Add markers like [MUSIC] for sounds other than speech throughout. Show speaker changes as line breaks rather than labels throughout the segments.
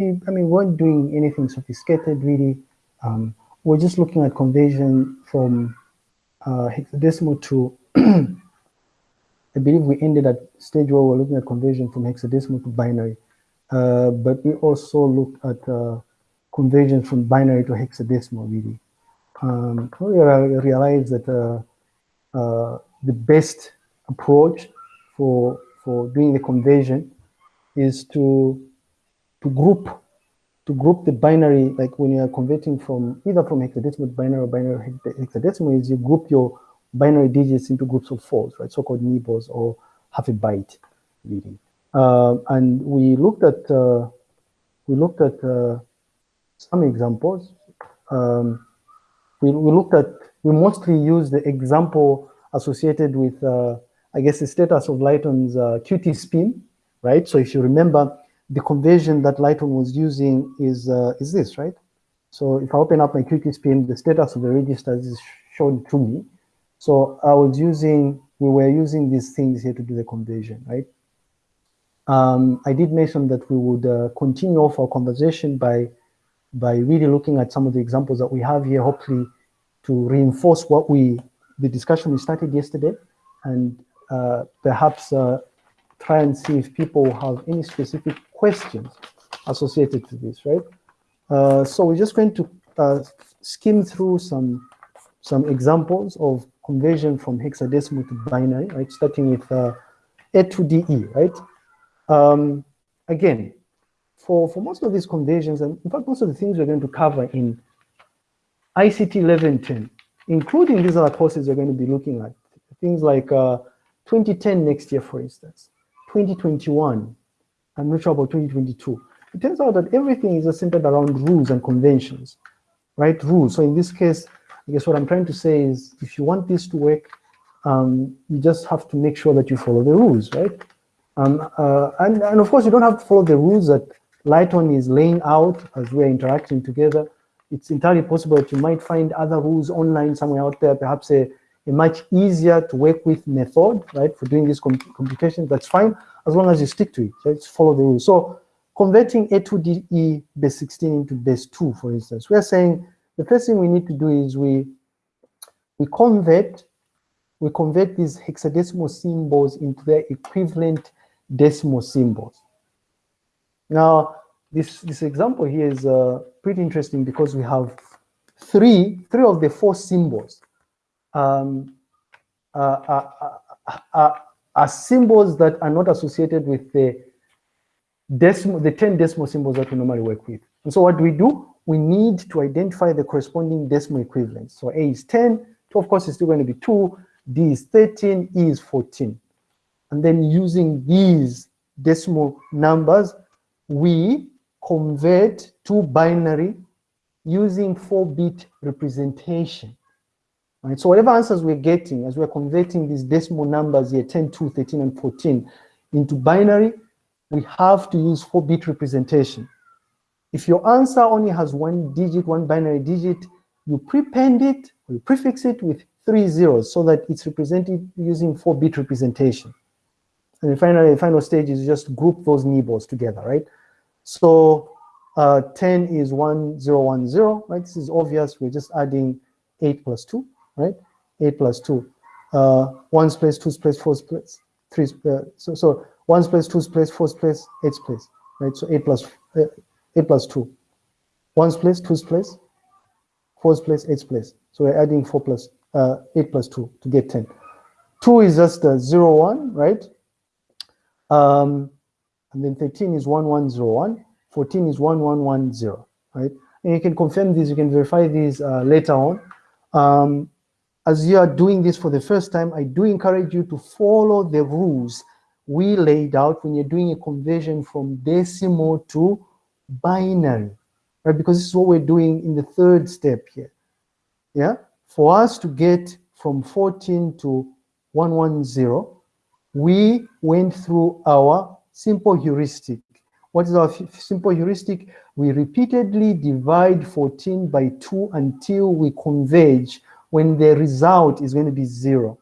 I mean, we weren't doing anything sophisticated really. Um, we're just looking at conversion from uh, hexadecimal to, [CLEARS THROAT] I believe we ended at stage where we're looking at conversion from hexadecimal to binary. Uh, but we also looked at uh, conversion from binary to hexadecimal really. Um, we realized that uh, uh, the best approach for, for doing the conversion is to, to group to group the binary, like when you're converting from either from hexadecimal to binary or binary hexadecimal, is you group your binary digits into groups of fours, right? So-called nibbles or half a byte, really. Uh, and we looked at uh, we looked at uh, some examples. Um, we, we looked at we mostly used the example associated with uh, I guess the status of Lighton's QtSpim, right? So if you remember, the conversion that Lighton was using is uh, is this, right? So if I open up my QtSpim, the status of the registers is shown to me. So I was using, we were using these things here to do the conversion, right? Um, I did mention that we would uh, continue off our conversation by, by really looking at some of the examples that we have here, hopefully to reinforce what we, the discussion we started yesterday, and uh, perhaps uh, try and see if people have any specific questions associated to this, right? Uh, so we're just going to uh, skim through some, some examples of conversion from hexadecimal to binary, right? Starting with uh, A to DE, right? Um, again, for, for most of these conversions, and in fact, most of the things we're going to cover in ICT 1110, including these other courses we're going to be looking at, things like uh, 2010 next year, for instance, 2021, I'm not sure about 2022. It turns out that everything is centered around rules and conventions, right? Rules. So in this case, I guess what I'm trying to say is if you want this to work, um, you just have to make sure that you follow the rules, right? Um, uh, and, and of course, you don't have to follow the rules that Lighton is laying out as we're interacting together. It's entirely possible that you might find other rules online somewhere out there, perhaps a, a much easier to work with method, right, for doing this computation. That's fine, as long as you stick to it, right, follow the rules. So converting A2DE base 16 into base 2, for instance, we are saying the first thing we need to do is we, we convert we convert these hexadecimal symbols into their equivalent decimal symbols. Now, this, this example here is uh, pretty interesting because we have three, three of the four symbols um, are, are, are, are, symbols that are not associated with the decimal, the 10 decimal symbols that we normally work with. And so what do we do? We need to identify the corresponding decimal equivalents. So A is 10, 2 of course is still going to be 2, D is 13, E is 14. And then using these decimal numbers, we convert to binary using 4-bit representation. Right? So whatever answers we're getting as we're converting these decimal numbers here, 10, 2, 13, and 14, into binary, we have to use 4-bit representation. If your answer only has one digit, one binary digit, you prepend it, you prefix it with three zeros so that it's represented using 4-bit representation. And finally, the final stage is just group those nibbles together, right? So uh, 10 is 1010, right? This is obvious. We're just adding 8 plus 2, right? 8 plus 2. Uh, 1's place, 2's place, 4's place, 3's uh, so, so 1's place, 2's place, 4's place, 8's place, right? So 8 plus, uh, 8 plus 2. 1's place, 2's place, 4's place, 8's place. So we're adding 4 plus, uh, 8 plus 2 to get 10. 2 is just a 0, 1, right? Um, and then 13 is 1101, 14 is 1110, right? And you can confirm these, you can verify these uh, later on. Um, as you are doing this for the first time, I do encourage you to follow the rules we laid out when you're doing a conversion from decimal to binary, right? Because this is what we're doing in the third step here, yeah? For us to get from 14 to 110, we went through our simple heuristic. What is our simple heuristic? We repeatedly divide 14 by 2 until we converge when the result is going to be zero,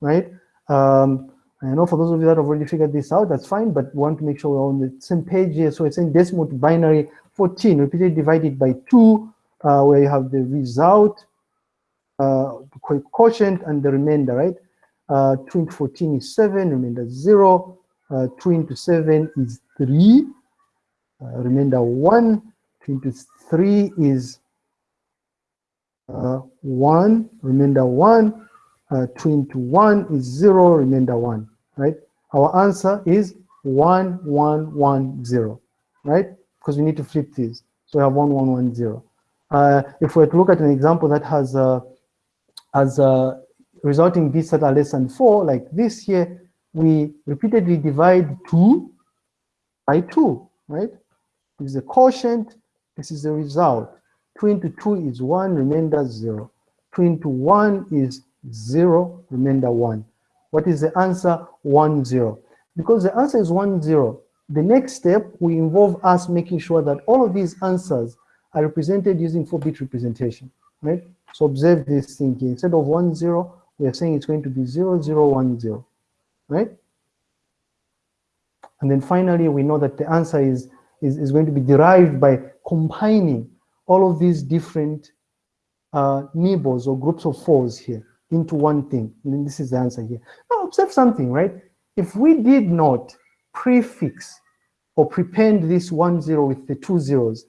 right? Um, I know for those of you that have already figured this out, that's fine, but want to make sure we're on the same page here. So it's in decimal to binary 14, repeatedly divided by 2, uh, where you have the result, uh, quotient, and the remainder, right? Uh, 2 into 14 is 7, remainder 0. Uh, 2 into 7 is 3, uh, remainder 1. 2 into 3 is 1, remainder 1. Uh, 2 into 1 is 0, remainder 1, right? Our answer is 1, 1, 1, 0, right? Because we need to flip these. So we have 1, 1, 1, 0. Uh, if we were to look at an example that has uh, as a resulting bits that are less than 4, like this here, we repeatedly divide 2 by 2, right? This is the quotient, this is the result. 2 into 2 is 1, remainder 0. 2 into 1 is 0, remainder 1. What is the answer? 1, 0. Because the answer is 1, 0, the next step will involve us making sure that all of these answers are represented using 4-bit representation, right? So observe this thing here. Instead of 1, 0, we are saying it's going to be 0, 0, 1, 0, right? And then finally, we know that the answer is, is, is going to be derived by combining all of these different uh, nibbles or groups of fours here into one thing. And this is the answer here. Now observe something, right? If we did not prefix or prepend this one zero with the two zeros,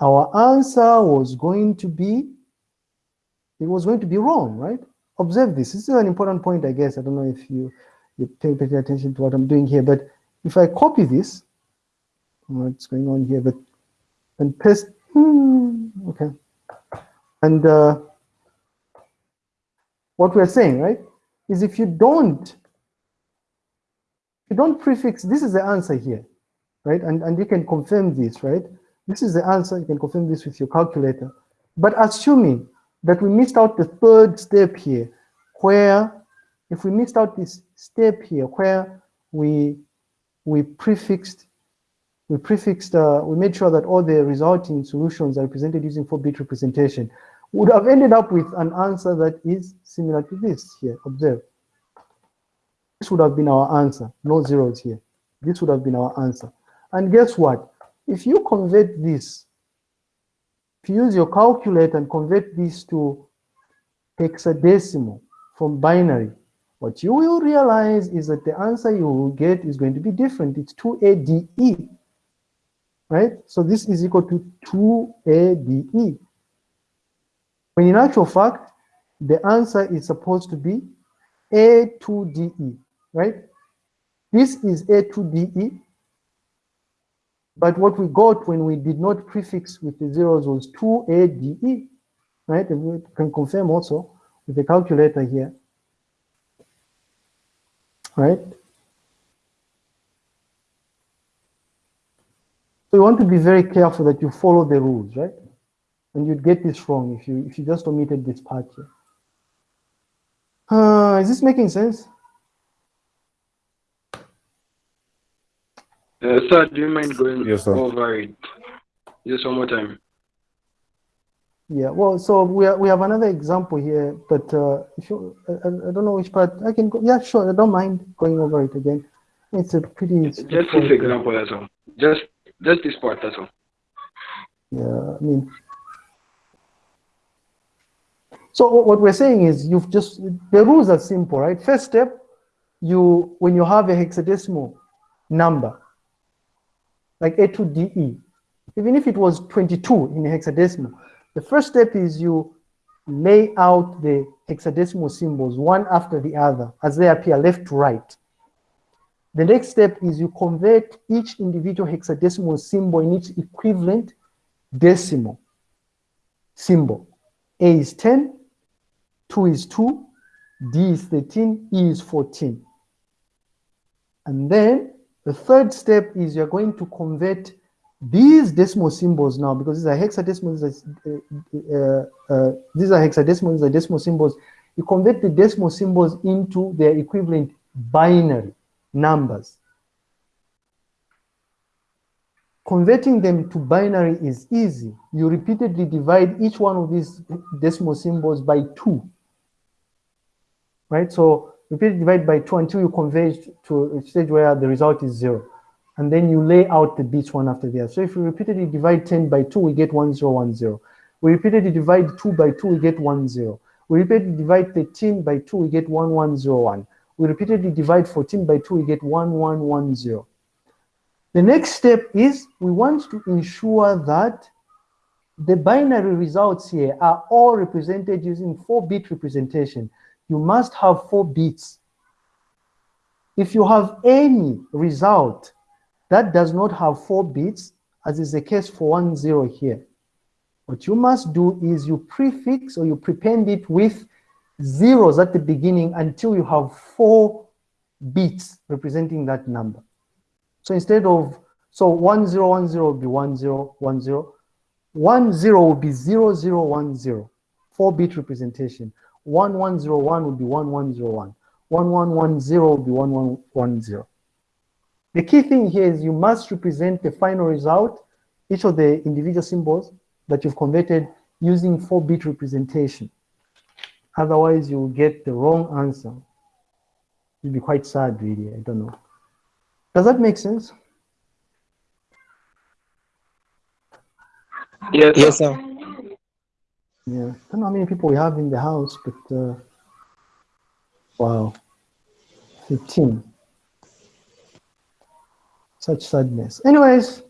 our answer was going to be, it was going to be wrong, right? Observe this. This is an important point, I guess. I don't know if you, you pay, pay attention to what I'm doing here, but if I copy this, what's going on here, but and paste, okay. And uh, what we're saying, right, is if you don't, you don't prefix, this is the answer here, right? And, and you can confirm this, right? This is the answer, you can confirm this with your calculator. But assuming that we missed out the third step here, where if we missed out this step here, where we we prefixed, we prefixed, uh, we made sure that all the resulting solutions are represented using 4-bit representation would have ended up with an answer that is similar to this here. Observe. This would have been our answer. No zeros here. This would have been our answer. And guess what? If you convert this, if you use your calculator and convert this to hexadecimal from binary, what you will realize is that the answer you will get is going to be different. It's 2ADE, right? So this is equal to 2ADE. When in actual fact, the answer is supposed to be A2DE, right? This is A2DE, but what we got when we did not prefix with the zeros was 2ADE, right? And we can confirm also with the calculator here, right? So you want to be very careful that you follow the rules, right? and you'd get this wrong if you if you just omitted this part here. Uh, is this making sense?
Uh, sir, do you mind going
yes,
over it just one more time?
Yeah, well, so we, are, we have another example here, but uh, if you, I, I, don't know which part, I can go, yeah, sure, I don't mind going over it again. It's a pretty...
Just this example, that's all. Just, just this part, that's all.
Yeah, I mean, so what we're saying is you've just, the rules are simple, right? First step, you when you have a hexadecimal number, like A2DE, even if it was 22 in hexadecimal, the first step is you lay out the hexadecimal symbols one after the other as they appear left to right. The next step is you convert each individual hexadecimal symbol in its equivalent decimal symbol. A is 10, 2 is 2, D is 13, E is 14. And then the third step is you're going to convert these decimal symbols now, because these are hexadecimal, are, uh, uh, these are hexadecimal, these are decimal symbols. You convert the decimal symbols into their equivalent binary numbers. Converting them to binary is easy. You repeatedly divide each one of these decimal symbols by two right? So Repeat divide by two until you converge to a stage where the result is zero. And then you lay out the bits one after the other. So if you repeatedly divide 10 by two, we get one zero, one zero. We repeatedly divide two by two, we get one zero. We repeatedly divide 13 by two, we get one one zero one. We repeatedly divide 14 by two, we get one one one zero. The next step is we want to ensure that the binary results here are all represented using 4-bit representation. You must have 4 bits. If you have any result that does not have 4 bits, as is the case for 1, 0 here, what you must do is you prefix or you prepend it with zeros at the beginning until you have 4 bits representing that number. So instead of, so 1010 will be 1010, 10 will be 0010, 4-bit representation. 1101 will be 1101. 1110 will be 1110. The key thing here is you must represent the final result, each of the individual symbols that you've converted using 4-bit representation. Otherwise, you'll get the wrong answer. You'll be quite sad, really. I don't know. Does that make sense?
Yes,
Yes, sir.
Yeah. I don't know how many people we have in the house, but uh, wow, 15. Such sadness. Anyways,